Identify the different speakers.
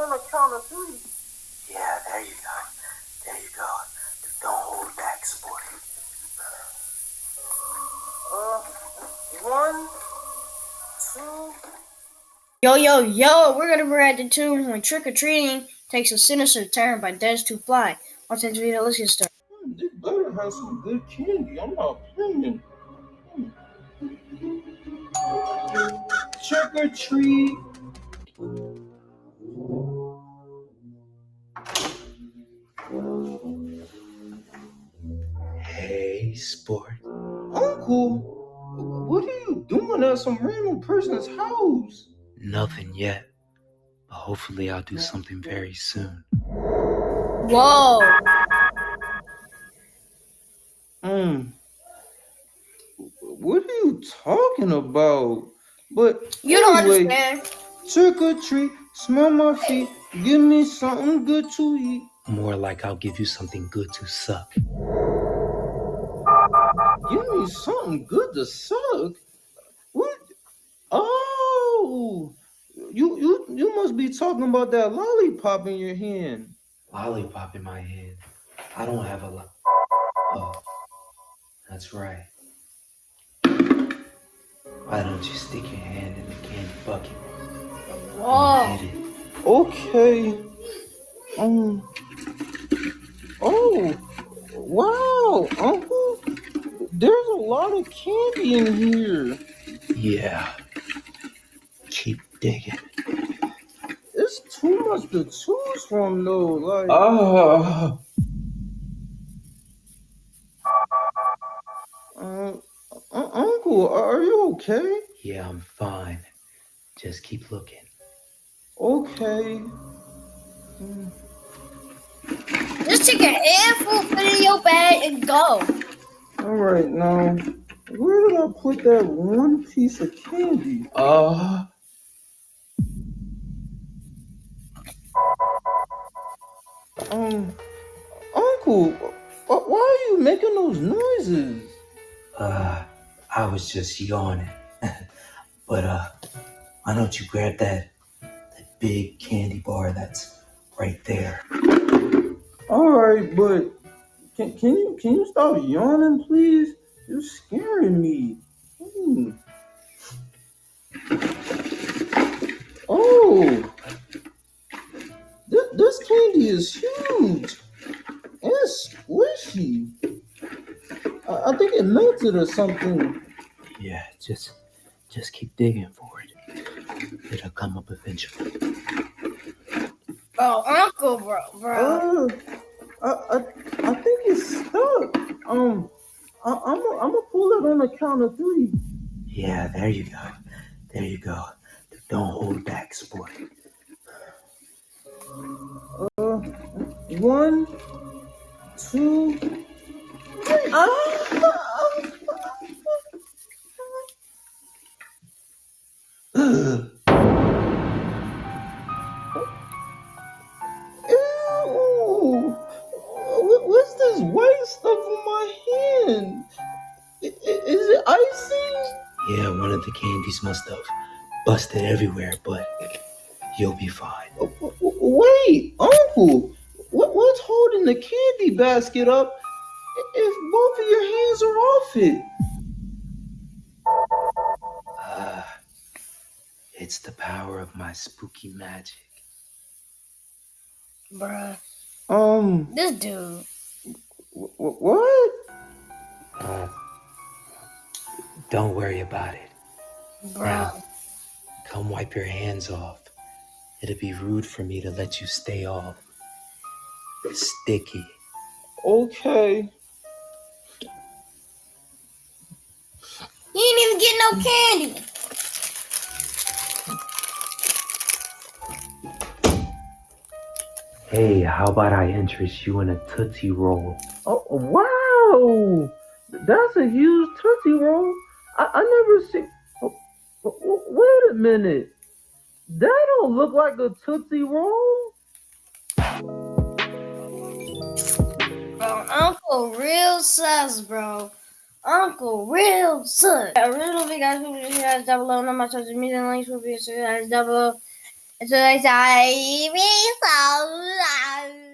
Speaker 1: on the count of three.
Speaker 2: Yeah, there you go. There you go. Don't hold back, sport.
Speaker 1: Uh, one, two.
Speaker 3: Yo, yo, yo, we're gonna be at the tune when trick or treating takes a sinister turn by Dez2Fly. Watch that video, let's get started.
Speaker 1: Hmm, this better have some good candy. I'm not playing. Trick or treat.
Speaker 2: Hey, sport.
Speaker 1: Uncle, what are you doing at some random person's house?
Speaker 2: Nothing yet. But hopefully I'll do something very soon.
Speaker 3: Whoa!
Speaker 1: Um, what are you talking about? But
Speaker 3: You don't
Speaker 1: anyway,
Speaker 3: understand.
Speaker 1: Trick or treat, smell my feet, give me something good to eat.
Speaker 2: More like I'll give you something good to suck.
Speaker 1: Give me something good to suck. What? Oh, you you you must be talking about that lollipop in your hand.
Speaker 2: Lollipop in my hand. I don't have a lot. Oh, that's right. Why don't you stick your hand in the candy bucket
Speaker 3: Whoa!
Speaker 2: and hit it?
Speaker 1: Okay. Um. Oh, wow, Uncle. There's a lot of candy in here.
Speaker 2: Yeah. Keep digging.
Speaker 1: It's too much to choose from, though. Like,
Speaker 2: Oh.
Speaker 1: uh, uh, Uncle, are you okay?
Speaker 2: Yeah, I'm fine. Just keep looking.
Speaker 1: Okay.
Speaker 3: Just take a handful, put it in your bag, and go.
Speaker 1: All right, now, where did I put that one piece of candy?
Speaker 2: Uh.
Speaker 1: Um, Uncle, why are you making those noises?
Speaker 2: Uh, I was just yawning. but, uh, why don't you grab that, that big candy bar that's right there?
Speaker 1: All right, but can, can you can you stop yawning, please? You're scaring me. Hmm. Oh, this, this candy is huge and squishy. I, I think it melted or something.
Speaker 2: Yeah, just, just keep digging for it. It'll come up eventually.
Speaker 3: Oh, Uncle, bro, bro.
Speaker 1: Uh, I, I I think it's stuck. Um, I, I'm i I'm gonna pull it on the count of three.
Speaker 2: Yeah, there you go. There you go. Don't hold back, sport.
Speaker 1: Uh, one, two, three. Ah! I- Is icing?
Speaker 2: Yeah, one of the candies must have busted everywhere, but you'll be fine.
Speaker 1: W- w- Wait, Uncle, what, what's holding the candy basket up if both of your hands are off it?
Speaker 2: Uh, it's the power of my spooky magic.
Speaker 3: Bruh.
Speaker 1: Um,
Speaker 3: This dude.
Speaker 1: w- w- what?
Speaker 2: Don't worry about it.
Speaker 3: Bro.
Speaker 2: Now, come wipe your hands off. It'd be rude for me to let you stay all sticky.
Speaker 1: Okay.
Speaker 3: You ain't even get no candy.
Speaker 2: Hey, how about I interest you in a Tootsie Roll?
Speaker 1: Oh, wow! That's a huge Tootsie Roll. I, I never see. Oh, wait a minute. That don't look like a Tootsie Roll.
Speaker 3: Bro, Uncle real sus, bro. Uncle real sus. I really don't think guys will be guys down below. No, my social media links will be guys down below. So they say, be so